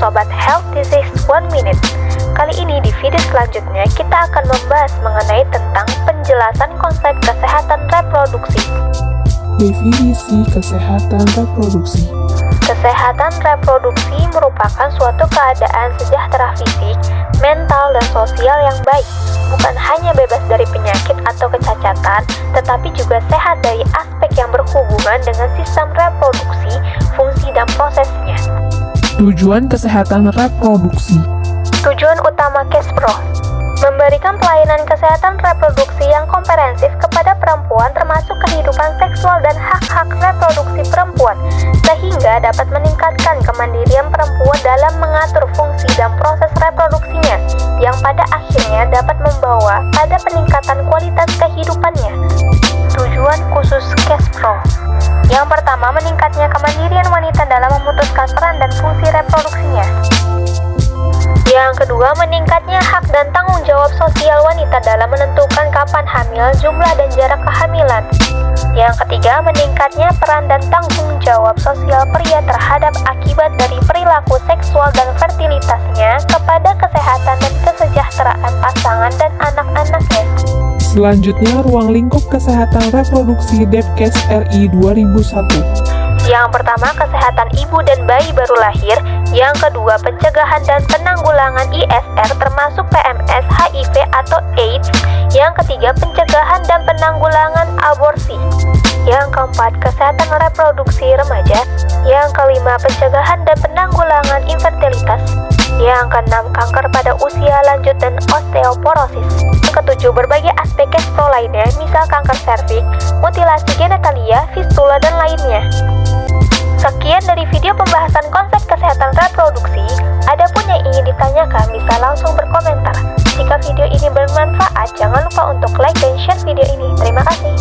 Sobat Health Disease One Minute. Kali ini di video selanjutnya kita akan membahas mengenai tentang penjelasan konsep kesehatan reproduksi. Definisi kesehatan reproduksi Kesehatan reproduksi merupakan suatu keadaan sejahtera fisik, mental, dan sosial yang baik, bukan hanya bebas dari penyakit atau kecacatan, tetapi juga sehat dari aspek yang berhubungan dengan sistem reproduksi. Tujuan kesehatan reproduksi Tujuan utama Kespro Memberikan pelayanan kesehatan reproduksi yang komprehensif kepada perempuan termasuk kehidupan seksual dan hak-hak reproduksi perempuan sehingga dapat meningkatkan kemandirian perempuan dalam mengatur fungsi dan proses reproduksinya yang pada akhirnya dapat membawa pada peningkatan kualitas kehidupannya. Tujuan khusus Kespro Yang pertama, meningkatnya kemandirian wanita dalam memutuskan peran dan fungsi reproduksinya. Yang kedua, meningkatnya hak dan tanggung jawab sosial wanita dalam menentukan kapan hamil, jumlah dan jarak kehamilan. Yang ketiga, meningkatnya peran dan tanggung jawab sosial pria terhadap akibat dari perilaku seksual dan fertilitasnya kepada kesehatan dan kesejahteraan pasangan dan anak-anaknya. Selanjutnya, ruang lingkup kesehatan reproduksi Depkes RI 2001 yang pertama, kesehatan ibu dan bayi baru lahir. Yang kedua, pencegahan dan penanggulangan ISR termasuk PMS, HIV, atau AIDS. Yang ketiga, pencegahan dan penanggulangan aborsi. Yang keempat, kesehatan reproduksi remaja. Yang kelima, pencegahan dan penanggulangan infertilitas. Yang keenam, kanker pada usia lanjut dan osteoporosis. Ketujuh, berbagai aspek kespro lainnya, misal kanker serviks, mutilasi genitalia, fistula, dan lainnya. Sekian dari video pembahasan konsep kesehatan reproduksi. Adapun yang ingin ditanyakan bisa langsung berkomentar. Jika video ini bermanfaat, jangan lupa untuk like dan share video ini. Terima kasih.